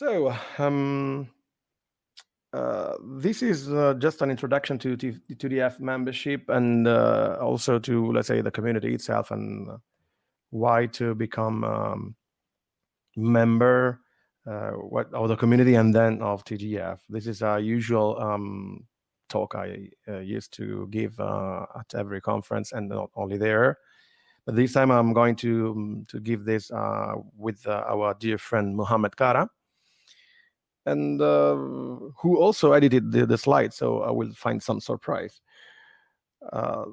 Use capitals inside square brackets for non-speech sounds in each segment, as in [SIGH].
So, um, uh, this is uh, just an introduction to, to, TDF membership and uh, also to, let's say, the community itself and why to become um, member uh, what of the community and then of TDF. This is a usual um, talk I uh, used to give uh, at every conference and not only there. But this time I'm going to, um, to give this with our dear friend Muhammad Kara and uh, who also edited the, the slide, so I will find some surprise. Uh,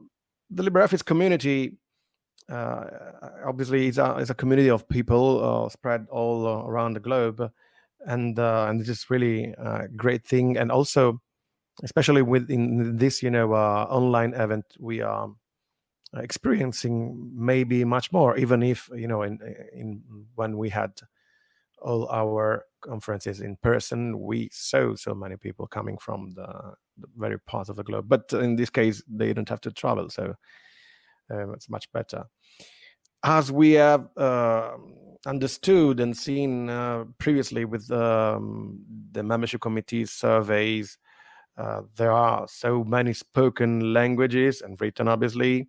the LibreOffice community uh, obviously is a, is a community of people uh, spread all around the globe, and uh, and this is really a great thing. And also, especially within this, you know, uh, online event, we are experiencing maybe much more, even if you know, in in when we had all our conferences in person, we saw so many people coming from the, the very parts of the globe. But in this case, they don't have to travel, so uh, it's much better. As we have uh, understood and seen uh, previously with um, the membership committee surveys, uh, there are so many spoken languages and written, obviously,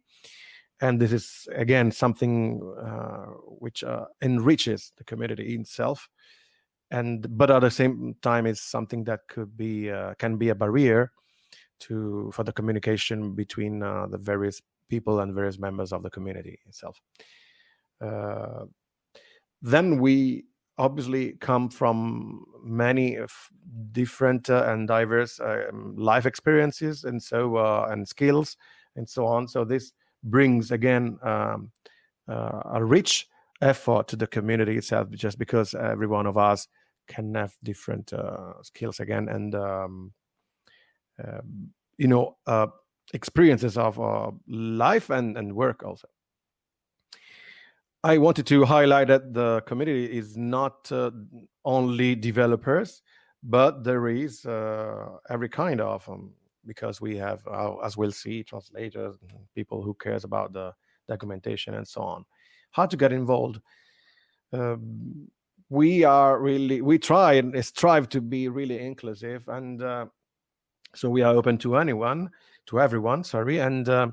and this is again something uh, which uh, enriches the community itself and but at the same time it's something that could be uh, can be a barrier to for the communication between uh, the various people and various members of the community itself. Uh, then we obviously come from many different uh, and diverse um, life experiences and so and skills and so on. So this brings again um, uh, a rich effort to the community itself just because every one of us can have different uh, skills again and um, uh, you know uh, experiences of uh, life and, and work also i wanted to highlight that the community is not uh, only developers but there is every kind of um, because we have, uh, as we'll see, translators, people who cares about the documentation and so on. How to get involved? Um, we are really, we try and strive to be really inclusive. And uh, so we are open to anyone, to everyone, sorry. And uh,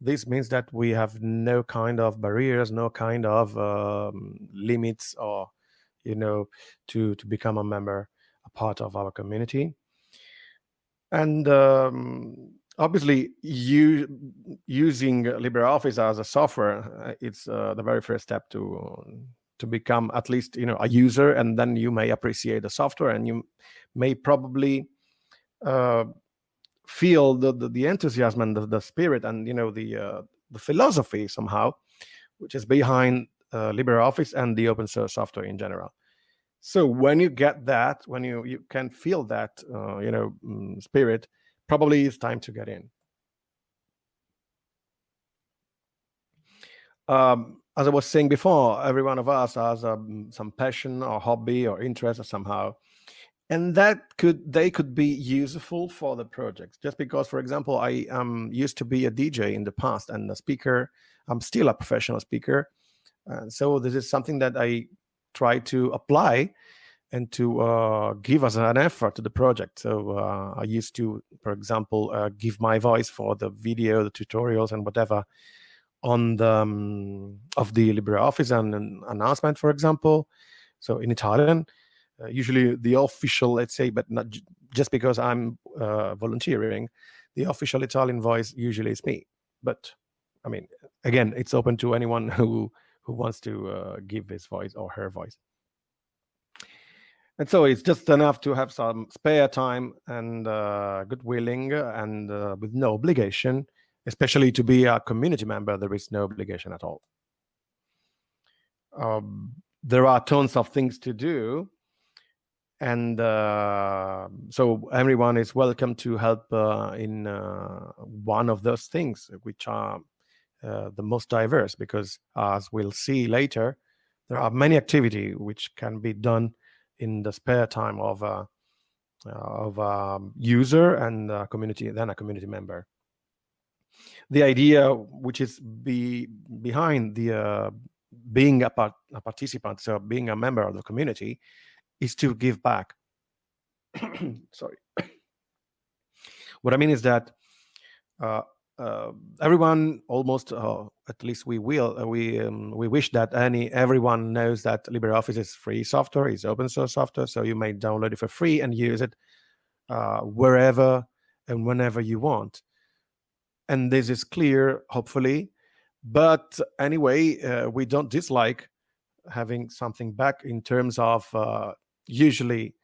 this means that we have no kind of barriers, no kind of um, limits or, you know, to, to become a member, a part of our community and um, obviously you using LibreOffice as a software, uh, it's uh, the very first step to to become at least you know a user, and then you may appreciate the software, and you may probably uh, feel the, the, the enthusiasm and the, the spirit and you know the uh, the philosophy somehow, which is behind uh, LibreOffice and the open source software in general. So when you get that, when you, you can feel that, uh, you know, mm, spirit, probably it's time to get in. Um, as I was saying before, every one of us has um, some passion or hobby or interest or somehow. And that could they could be useful for the project. Just because, for example, I um, used to be a DJ in the past and a speaker. I'm still a professional speaker. And so this is something that I try to apply and to uh, give us an effort to the project. So uh, I used to, for example, uh, give my voice for the video, the tutorials, and whatever on the um, of the LibreOffice and an announcement, for example. So in Italian, uh, usually the official, let's say, but not just because I'm uh, volunteering, the official Italian voice usually is me. But I mean, again, it's open to anyone [LAUGHS] who who wants to uh, give his voice or her voice. And so it's just enough to have some spare time and uh, good willing and uh, with no obligation, especially to be a community member, there is no obligation at all. Um, there are tons of things to do. And uh, so everyone is welcome to help uh, in uh, one of those things, which are uh, the most diverse because as we'll see later, there are many activity which can be done in the spare time of a, uh, of a user and a community, then a community member. The idea which is be behind the uh, being a, part, a participant, so being a member of the community, is to give back. [COUGHS] Sorry. [COUGHS] what I mean is that uh, uh, everyone almost uh, at least we will uh, we um, we wish that any everyone knows that LibreOffice is free software, is open source software, so you may download it for free and use it uh, wherever and whenever you want. And this is clear, hopefully. But anyway, uh, we don't dislike having something back in terms of uh, usually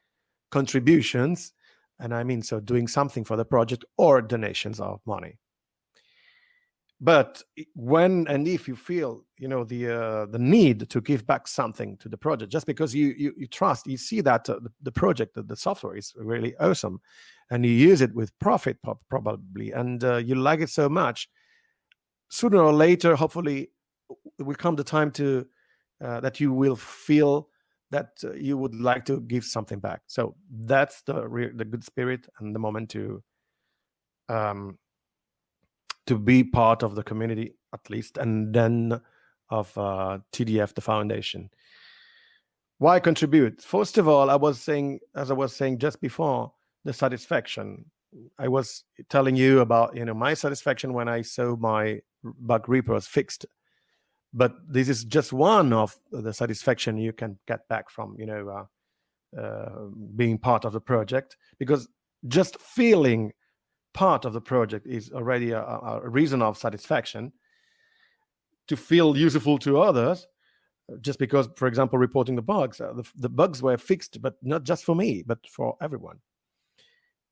contributions, and I mean so doing something for the project or donations of money but when and if you feel you know the uh, the need to give back something to the project just because you you, you trust you see that uh, the, the, project the, the software is really awesome and you use it with profit probably and uh, you like it so much sooner or later hopefully will come the time to uh, that you will feel that uh, you would like to give something back. So that's the the good spirit and the moment to um, to be part of the community at least, and then of uh, TDF, the foundation. Why contribute? First of all, I was saying, as I was saying just before, the satisfaction. I was telling you about, you know, my satisfaction when I saw my bug repos fixed. But this is just one of the satisfaction you can get back from, you know, uh, uh, being part of the project, because just feeling part of the project is already a, a reason of satisfaction to feel useful to others just because for example reporting the bugs uh, the, the, bugs were fixed but not just for me but for everyone.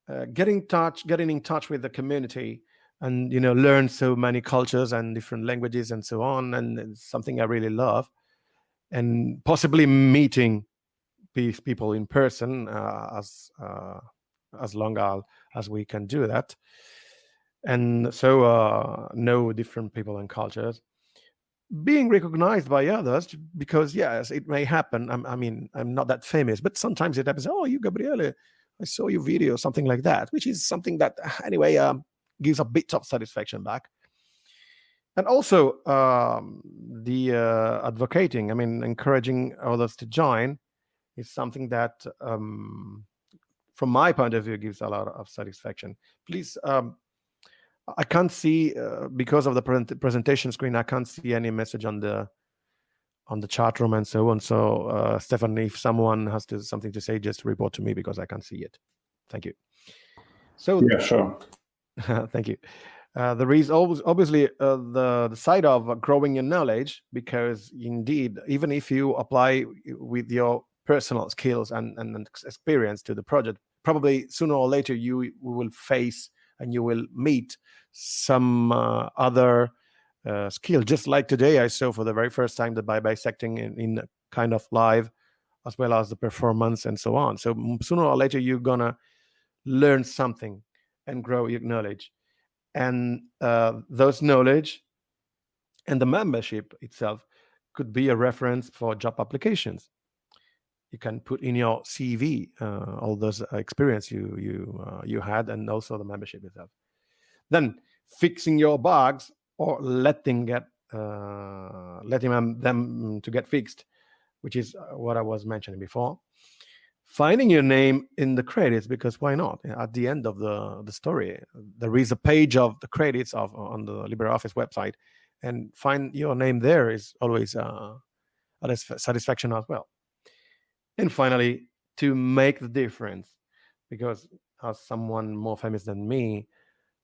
Uh, getting touch getting in touch with the community and you know learn so many cultures and different languages and so on and it's something i really love. And possibly meeting these people in person uh, as uh, as long as, as we can do that. And so uh, know different people and cultures. Being recognized by others, because yes, it may happen. I'm, i mean, I'm not that famous, but sometimes it happens. Oh, you, Gabriele, I saw your video, something like that, which is something that, [SIGHS] anyway, um, gives a bit of satisfaction back. And also um, the uh, advocating, I mean, encouraging others to join is something that um, from my point of view, gives a lot of satisfaction. Please, um, I can't see uh, because of the pre presentation screen. I can't see any message on the on the chat room and so on. So, uh, Stefan, if someone has to, something to say, just report to me because I can't see it. Thank you. So, yeah, sure. [LAUGHS] thank you. Uh, there is always obviously uh, the, the side of growing your knowledge because indeed, even if you apply with your personal skills and, and experience to the project, probably sooner or later you will face and you will meet some uh, other uh, skill. Just like today, I saw for the very first time the bibisecting in, in kind of live, as well as the performance and so on. So sooner or later, you're gonna learn something and grow your knowledge, and uh, those knowledge and the membership itself could be a reference for job applications you can put in your CV uh, all those uh, experience you you uh, you had and also the membership itself. Then fixing your bugs or letting get uh, letting them, them to get fixed, which is uh, what I was mentioning before. Finding your name in the credits because why not? At the end of the the story, there is a page of the credits of on the LibreOffice website, and find your name there is always uh, a satisfaction as well. And finally, to make the difference, because as someone more famous than me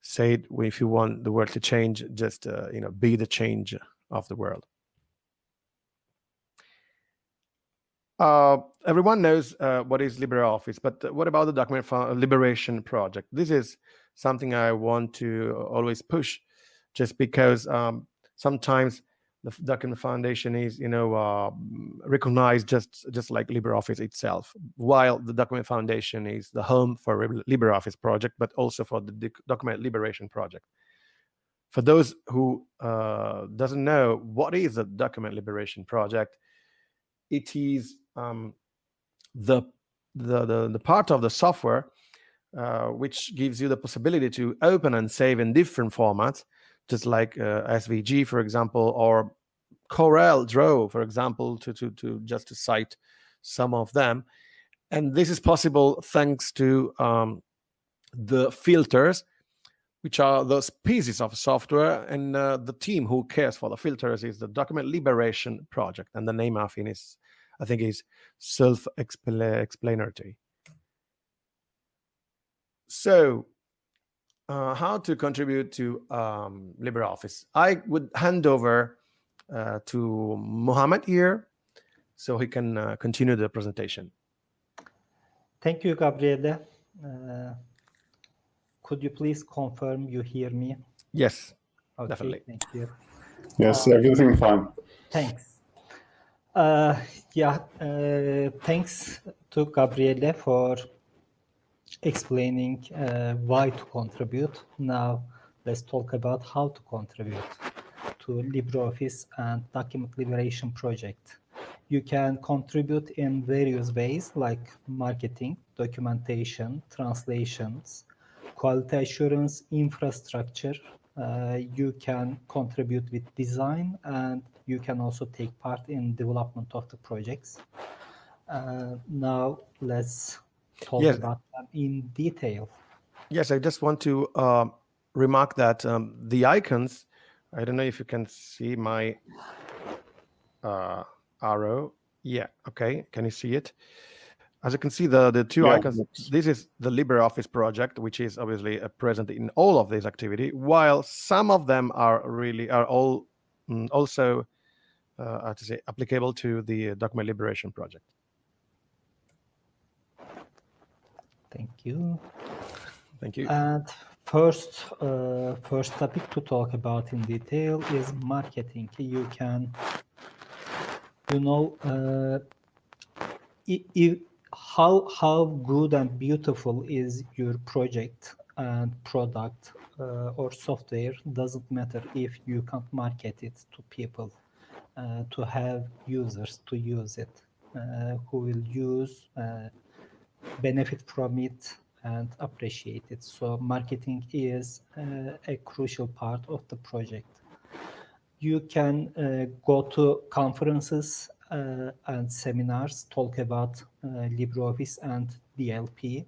said, if you want the world to change, just uh, you know, be the change of the world. Uh, everyone knows uh, what is LibreOffice, but what about the Document for Liberation Project? This is something I want to always push, just because um, sometimes the document foundation is you know uh, recognized just just like libreoffice itself. While the document foundation is the home for libreoffice project but also for the document liberation project. For those who uh, doesn't know what is the document liberation project? It is um, the, the, the the part of the software uh, which gives you the possibility to open and save in different formats just like uh, SVG, for example, or Corel Draw, for example, to, to, to just to cite some of them. And this is possible thanks to um, the filters, which are those pieces of software. And uh, the team who cares for the filters is the Document Liberation Project. And the name of it is, I think, is self-explanatory. So uh, how to contribute to um, LibreOffice. I would hand over uh, to Mohammed here so he can uh, continue the presentation. Thank you, Gabriele. Uh, could you please confirm you hear me? Yes, okay, definitely. Thank you. Yes, everything fine. Thanks. Uh, yeah, uh, thanks to Gabriele for explaining uh, why to contribute. Now, let's talk about how to contribute to LibreOffice and Document Liberation Project. You can contribute in various ways like marketing, documentation, translations, quality assurance, infrastructure. Uh, you can contribute with design and you can also take part in development of the projects. Uh, now let's talk Yes. about them in detail. Yes, I just want to um, remark that um, the icons, I don't know if you can see my uh, arrow. Yeah, okay. Can you see it? As you can see, the, the two Yeah, icons, this is the LibreOffice project, which is obviously uh, present in all of this activity, while some of them are really, are all mm, also, uh, how to say, applicable to the document liberation project. Thank you. Thank you. And first, uh, first topic to talk about in detail is marketing. You can, you know, uh, i- i- how how good and beautiful is your project and product uh, or software doesn't matter if you can't market it to people, uh, to have users to use it, uh, who will use. Benefit from it and appreciate it. So marketing is uh, a crucial part of the project. You can uh, go to conferences uh, and seminars, talk about LibreOffice and DLP.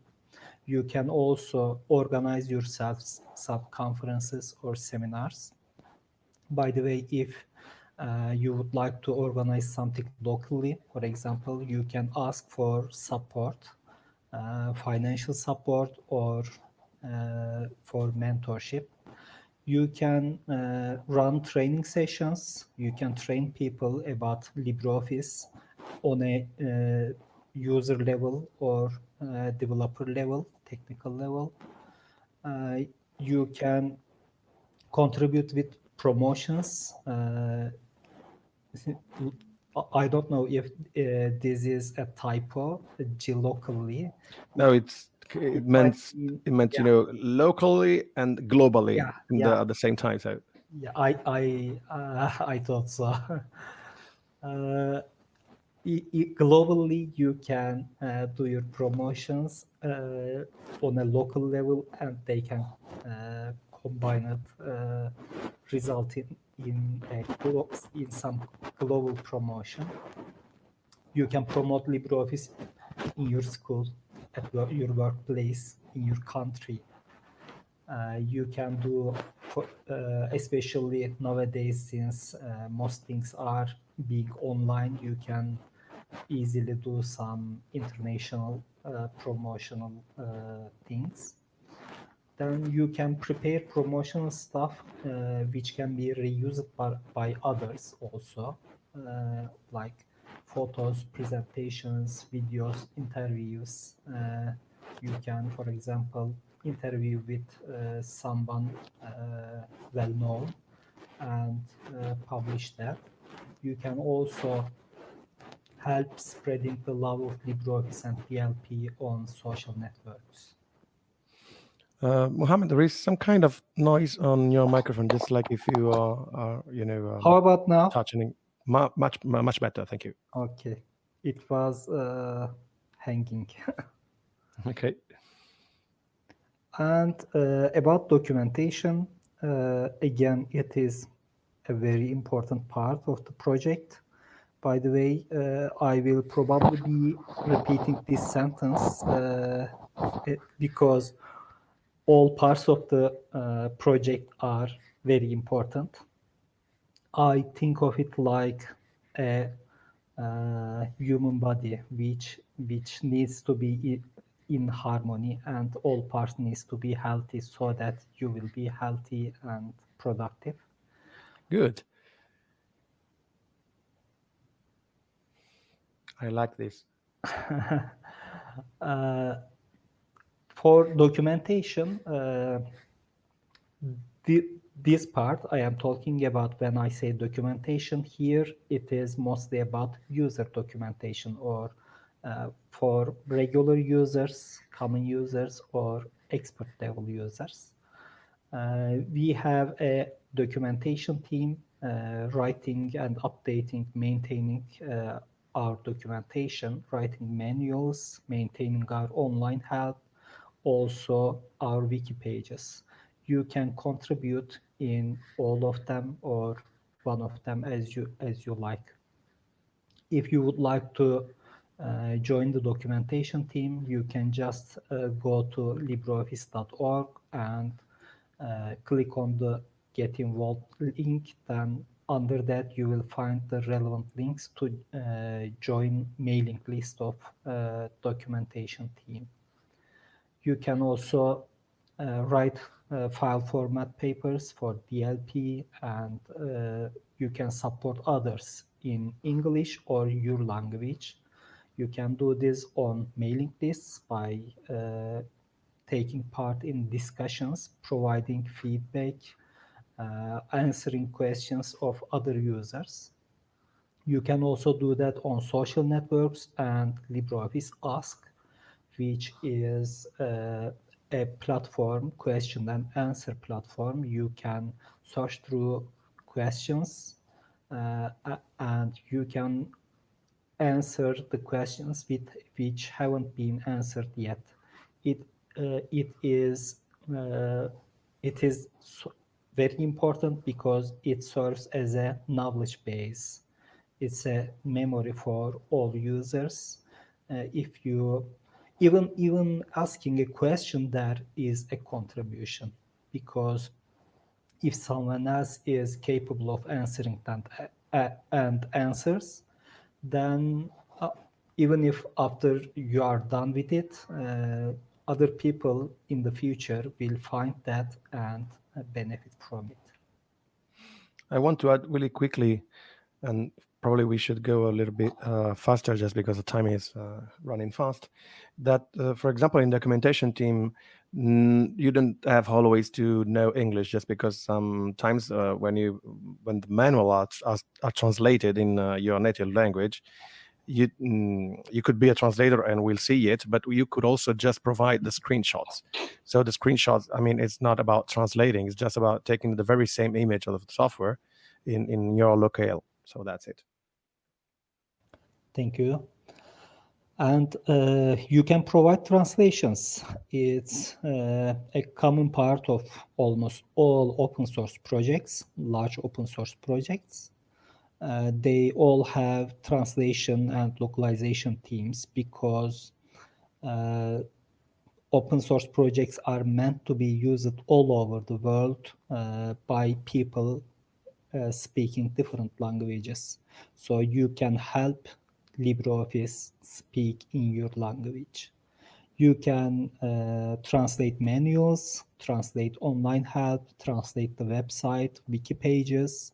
You can also organize yourselves some conferences or seminars. By the way, if uh, you would like to organize something locally, for example, you can ask for support financial support or uh, for mentorship. You can uh, run training sessions. You can train people about LibreOffice on a uh, user level or uh, developer level, technical level. Uh, you can contribute with promotions. Uh, I don't know if uh, this is a typo locally. No, it's it meant it meant you know locally and globally Yeah, yeah. the, at the same time. So Yeah, I I uh, [LAUGHS] I thought so. [LAUGHS] uh, globally, you can uh, do your promotions uh, on a local level, and they can uh, combine it, uh, result in a glo- in some global promotion. You can promote LibreOffice in your school, at your workplace, in your country uh, you can do for, uh, especially nowadays since uh, most things are being online you can easily do some international uh, promotional uh, things then you can prepare promotional stuff uh, which can be reused by, by others also uh, like photos presentations videos interviews uh, you can for example interview with uh, someone uh, well known and uh, publish that you can also help spreading the love of LibreOffice and DLP on social networks. Uh, Mohammed, there is some kind of noise on your microphone, just like if you are, are you know, um, How about now? touching. Mu- much much better. Thank you. Okay, it was uh, hanging. [LAUGHS] Okay. And uh, about documentation, uh, again, it is a very important part of the project. by the way, uh, I will probably be repeating this sentence uh, because all parts of the uh, project are very important. I think of it like a, a human body which which needs to be in harmony and all parts needs to be healthy so that you will be healthy and productive. Good. I like this. [LAUGHS] uh, for documentation, uh, the, this part I am talking about when I say documentation here, it is mostly about user documentation or uh, for regular users, common users, or expert level users. Uh, we have a documentation team uh, writing and updating, maintaining uh, our documentation, writing manuals, maintaining our online help, also our wiki pages. You can contribute in all of them or one of them as you as you like. If you would like to uh, join the documentation team, you can just uh, go to libreoffice.org and uh, click on the get involved link. Then under that, you will find the relevant links to uh, join mailing list of uh, documentation team. You can also uh, write file format papers for DLP and you can support others in English or your language you can do this on mailing lists by uh, taking part in discussions, providing feedback, uh, answering questions of other users. You can also do that on social networks and LibreOffice Ask, which is uh, a platform, question and answer platform. You can search through questions uh, and you can answer the questions with, which haven't been answered yet. It uh, it is uh, it is very important because it serves as a knowledge base. It's a memory for all users. Uh, if you even even asking a question there is a contribution because if someone else is capable of answering that and answers then uh, even if after you are done with it, uh, other people in the future will find that and uh, benefit from it. I want to add really quickly, and probably we should go a little bit uh, faster just because the time is uh, running fast. That, uh, for example, in documentation team, you don't have always to know English just because sometimes uh, when you when the manual are, are, are translated in uh, your native language, you mm, you could be a translator and we'll see it, but you could also just provide the screenshots. So the screenshots, I mean, it's not about translating; it's just about taking the very same image of the software in in your locale. So that's it. Thank you and uh, you can provide translations. It's uh, a common part of almost all open source projects, large open source projects. Uh, they all have translation and localization teams because uh, open source projects are meant to be used all over the world uh, by people uh, speaking different languages. So you can help LibreOffice speak in your language. You can uh, translate manuals, translate online help, translate the website, wiki pages.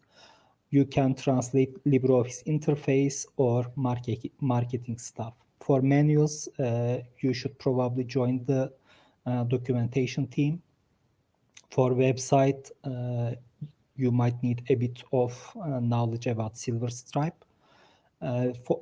You can translate LibreOffice interface or market, marketing stuff. For manuals, uh, you should probably join the uh, documentation team. For website, uh, you might need a bit of uh, knowledge about SilverStripe. Uh, for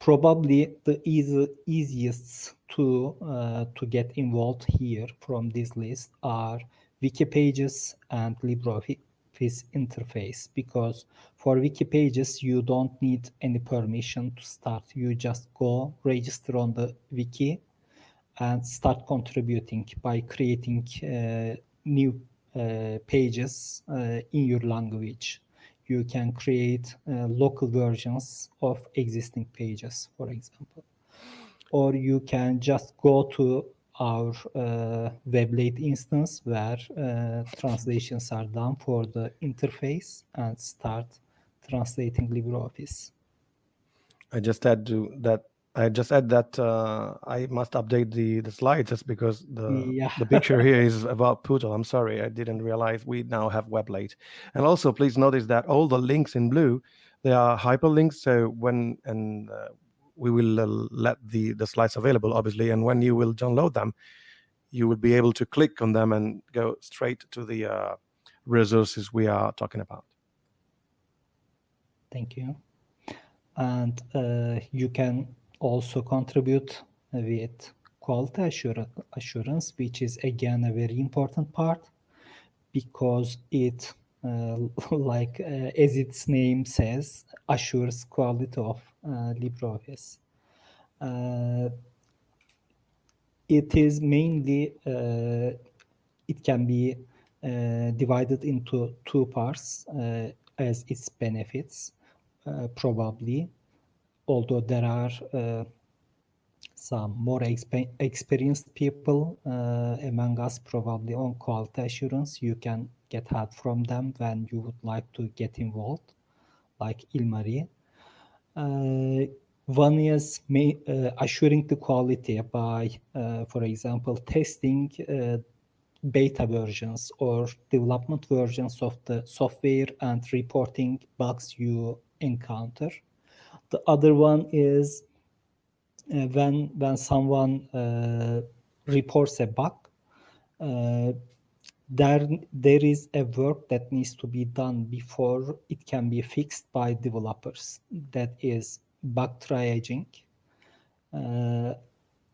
probably the easy, easiest to uh, to get involved here from this list are wiki pages and LibreOffice interface because for wiki pages you don't need any permission to start. You just go register on the wiki and start contributing by creating uh, new uh, pages uh, in your language you can create uh, local versions of existing pages, for example. Or you can just go to our uh, Weblate instance where uh, translations are done for the interface and start translating LibreOffice. I just add to that. I just add that uh, I must update the the slides just because the Yeah. the picture [LAUGHS] here is about Pootle. I'm sorry, I didn't realize we now have Weblate. And also, please notice that all the links in blue they are hyperlinks. So when and uh, we will uh, let the the slides available, obviously, and when you will download them, you will be able to click on them and go straight to the uh, resources we are talking about. Thank you. And uh, you can also contribute with quality assura- assurance, which is again a very important part because it, uh, [LAUGHS] like uh, as its name says, assures quality of uh, LibreOffice. Uh, it is mainly uh, it can be uh, divided into two parts as its benefits probably although there are uh, some more expe- experienced people uh, among us probably on quality assurance you can get help from them when you would like to get involved like ilmari uh, one is ma- uh, assuring the quality by, uh, for example, testing uh, beta versions or development versions of the software and reporting bugs you encounter. The other one is uh, when when someone uh, reports a bug, uh, there there is a work that needs to be done before it can be fixed by developers. That is bug triaging, uh,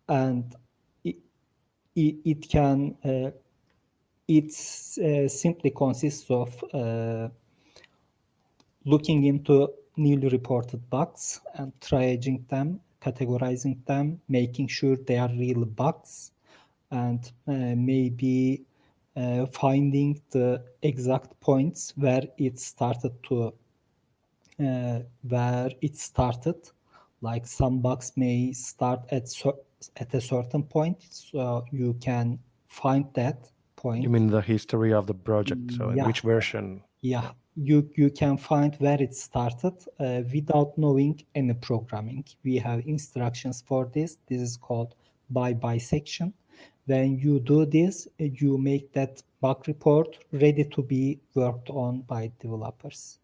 and it, it, it can uh, it uh, simply consists of looking into newly reported bugs and triaging them, categorizing them, making sure they are real bugs, and uh, maybe uh, finding the exact points where it started to uh, where it started. Like some bugs may start at at a certain point, so you can find that point. You mean the history of the project? So Yeah. which version? yeah you you can find where it started uh, without knowing any programming. We have instructions for this. This is called bibisection. When you do this you make that bug report ready to be worked on by developers.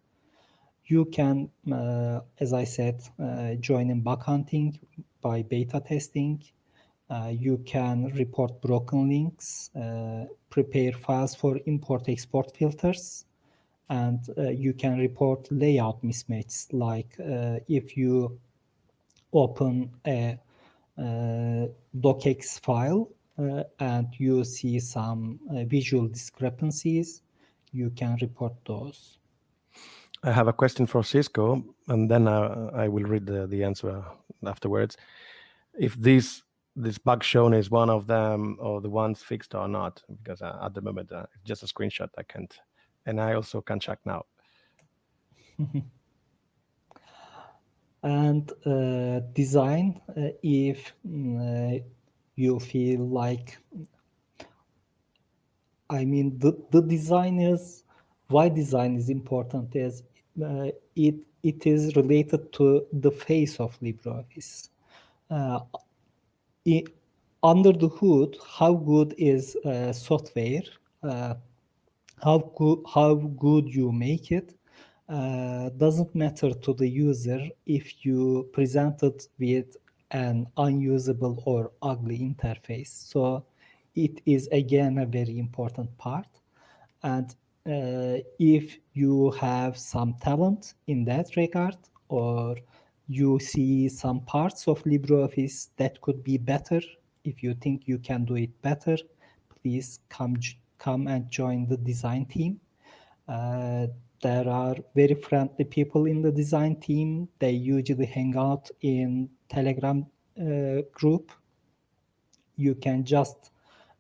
You can uh, as i said uh, join in bug hunting by beta testing. Uh, you can report broken links uh, prepare files for import export filters and uh, you can report layout mismatches like uh, if you open a uh, docx file uh, and you see some uh, visual discrepancies you can report those I have a question for Xisco, and then uh, I will read the, the answer afterwards. If this this bug shown is one of them or the ones fixed or not, because at the moment it's just a screenshot. I can't, and I also can check now. [LAUGHS] and uh, design uh, if uh, you feel like i mean the, the design is why design is important is uh, it it is related to the face of libreoffice uh, i- under the hood how good is uh, software how good how good you make it uh, doesn't matter to the user if you present it with an unusable or ugly interface. So it is again a very important part. And uh, if you have some talent in that regard, or you see some parts of LibreOffice that could be better, if you think you can do it better, please come come and join the design team. Uh, there are very friendly people in the design team. They usually hang out in Telegram uh, group. You can just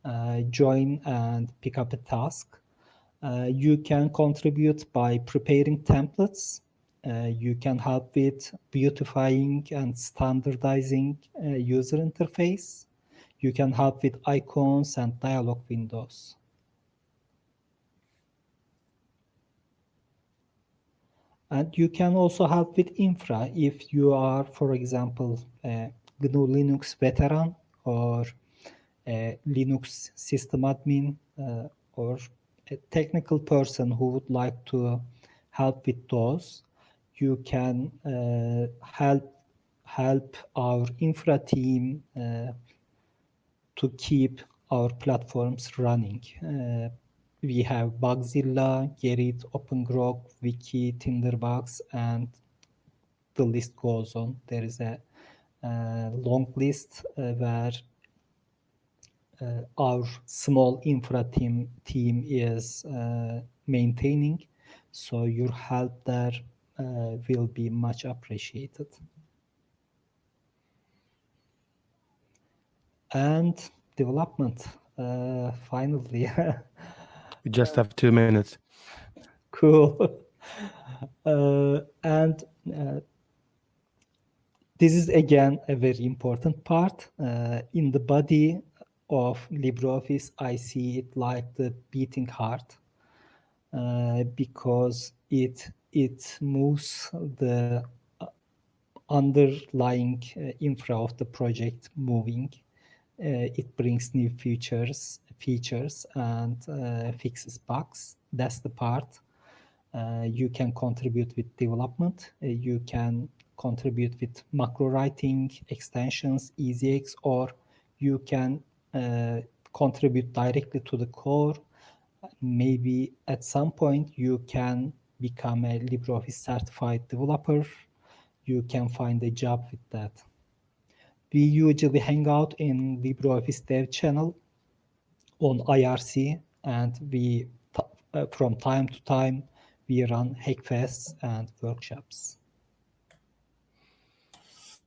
uh, join and pick up a task. Uh, you can contribute by preparing templates. Uh, you can help with beautifying and standardizing uh, user interface. You can help with icons and dialog windows. And you can also help with infra if you are, for example, a GNU Linux veteran or a Linux system admin uh, or a technical person who would like to help with those, you can uh, help help our infra team uh, to keep our platforms running. We have Bugzilla, Gerrit, OpenGrok, Wiki, Tinderbox, and the list goes on. There is a, a long list uh, where uh, our small infra team team is uh, maintaining. So your help there uh, will be much appreciated. And development, uh, finally. [LAUGHS] We just have two minutes. cool. [LAUGHS] Uh, and uh, this is again a very important part. Uh, in the body of LibreOffice, I see it like the beating heart uh, because it it moves the uh, underlying uh, infra of the project moving. It brings new features features and uh, fixes bugs. That's the part. Uh, you can contribute with development. Uh, you can contribute with macro writing, extensions, EasyHacks, or you can contribute directly to the core. Maybe at some point you can become a LibreOffice certified developer. You can find a job with that. We usually hang out in LibreOffice dev channel on IRC, and we uh, from time to time we run hackfests and workshops.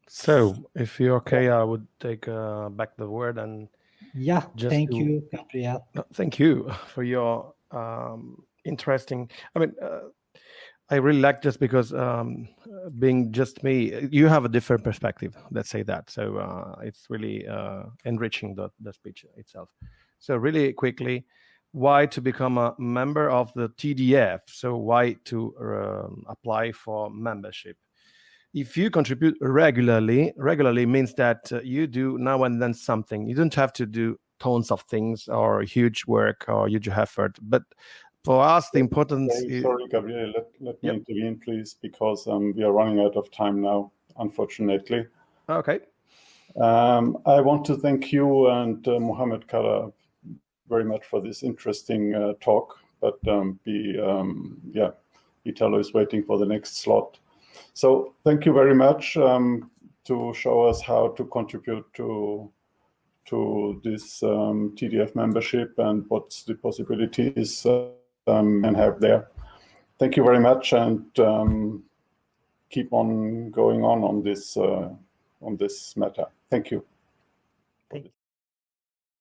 So, if you're okay, I would take uh, back the word and yeah, thank you, Gabriel. thank you for your um, interesting. I mean, uh, I really like just because um, being just me, you have a different perspective. Let's say that. So uh, it's really uh, enriching the the speech itself. So really quickly, why to become a member of the TDF? So why to um, apply for membership? If you contribute regularly, regularly means that uh, you do now and then something. You don't have to do tons of things or huge work or huge effort. But for us, the importance. Sorry, sorry Gabriel, let, let me yep. intervene, please, because um, we are running out of time now, unfortunately. Okay. Um, I want to thank you and uh, Mohammed Kara very much for this interesting uh, talk. But um, be, um, yeah, Italo is waiting for the next slot. So thank you very much um, to show us how to contribute to to this um, TDF membership and what's the possibilities uh, and have there. Thank you very much and um, keep on going on on this uh, on this matter. Thank you.